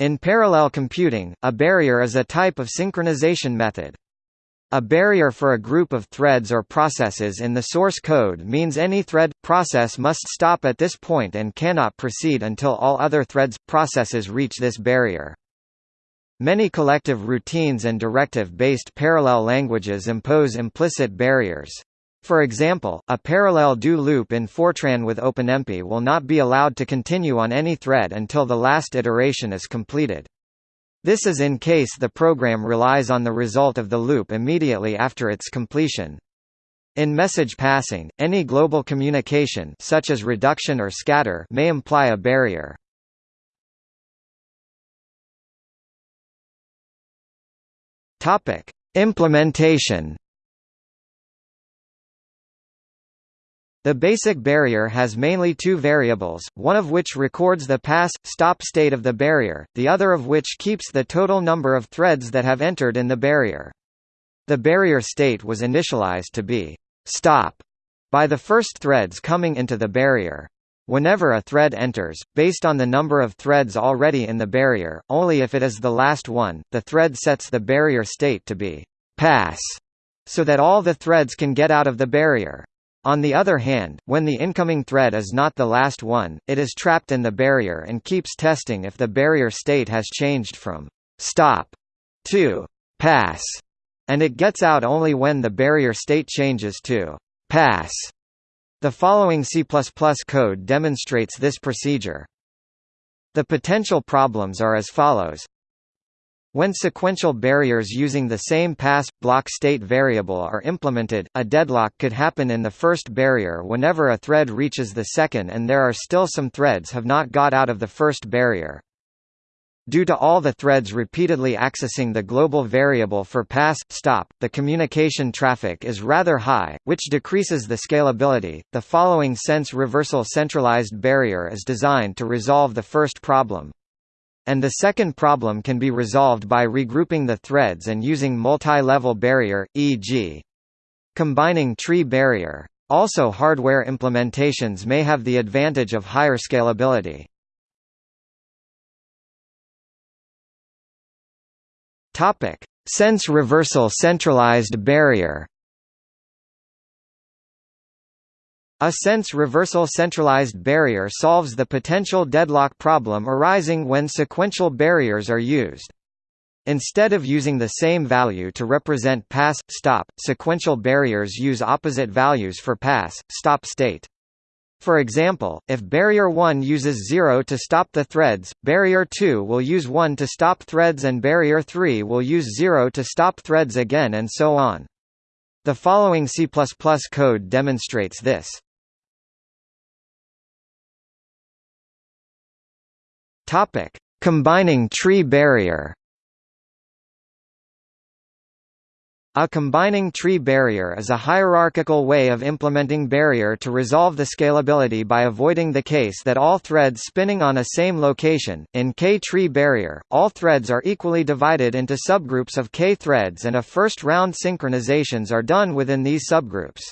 In parallel computing, a barrier is a type of synchronization method. A barrier for a group of threads or processes in the source code means any thread, process must stop at this point and cannot proceed until all other threads, processes reach this barrier. Many collective routines and directive-based parallel languages impose implicit barriers. For example, a parallel do loop in Fortran with OpenMP will not be allowed to continue on any thread until the last iteration is completed. This is in case the program relies on the result of the loop immediately after its completion. In message passing, any global communication such as reduction or scatter may imply a barrier. Implementation The basic barrier has mainly two variables, one of which records the pass-stop state of the barrier, the other of which keeps the total number of threads that have entered in the barrier. The barrier state was initialized to be «stop» by the first threads coming into the barrier. Whenever a thread enters, based on the number of threads already in the barrier, only if it is the last one, the thread sets the barrier state to be «pass» so that all the threads can get out of the barrier. On the other hand, when the incoming thread is not the last one, it is trapped in the barrier and keeps testing if the barrier state has changed from «stop» to «pass», and it gets out only when the barrier state changes to «pass». The following C++ code demonstrates this procedure. The potential problems are as follows when sequential barriers using the same pass-block state variable are implemented, a deadlock could happen in the first barrier whenever a thread reaches the second and there are still some threads have not got out of the first barrier. Due to all the threads repeatedly accessing the global variable for pass-stop, the communication traffic is rather high, which decreases the scalability. The following sense reversal centralized barrier is designed to resolve the first problem. And the second problem can be resolved by regrouping the threads and using multi-level barrier, e.g. combining tree barrier. Also hardware implementations may have the advantage of higher scalability. Sense reversal centralized barrier. A sense reversal centralized barrier solves the potential deadlock problem arising when sequential barriers are used. Instead of using the same value to represent pass, stop, sequential barriers use opposite values for pass, stop state. For example, if barrier 1 uses 0 to stop the threads, barrier 2 will use 1 to stop threads and barrier 3 will use 0 to stop threads again and so on. The following C++ code demonstrates this. Topic: Combining tree barrier. A combining tree barrier is a hierarchical way of implementing barrier to resolve the scalability by avoiding the case that all threads spinning on a same location. In K-tree barrier, all threads are equally divided into subgroups of K threads and a first-round synchronizations are done within these subgroups.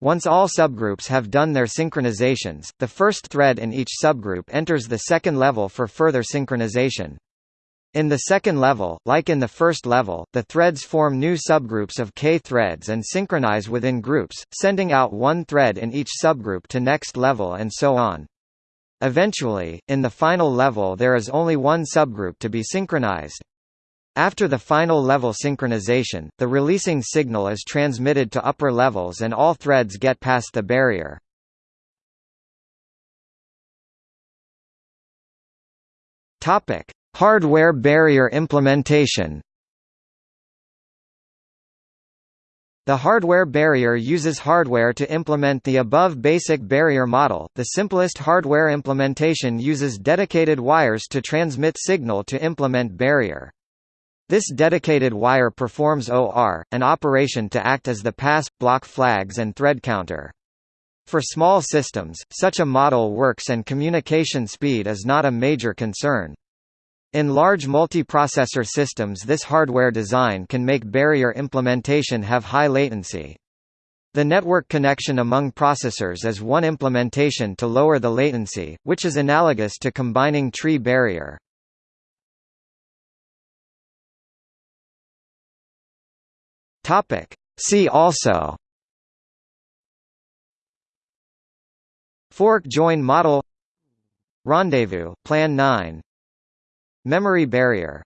Once all subgroups have done their synchronizations, the first thread in each subgroup enters the second level for further synchronization. In the second level, like in the first level, the threads form new subgroups of K threads and synchronize within groups, sending out one thread in each subgroup to next level and so on. Eventually, in the final level there is only one subgroup to be synchronized. After the final level synchronization, the releasing signal is transmitted to upper levels and all threads get past the barrier. Topic: Hardware barrier implementation. The hardware barrier uses hardware to implement the above basic barrier model. The simplest hardware implementation uses dedicated wires to transmit signal to implement barrier. This dedicated wire performs OR, an operation to act as the pass, block flags and thread counter. For small systems, such a model works and communication speed is not a major concern. In large multiprocessor systems this hardware design can make barrier implementation have high latency. The network connection among processors is one implementation to lower the latency, which is analogous to combining tree barrier. See also Fork join model Rendezvous Plan 9 Memory barrier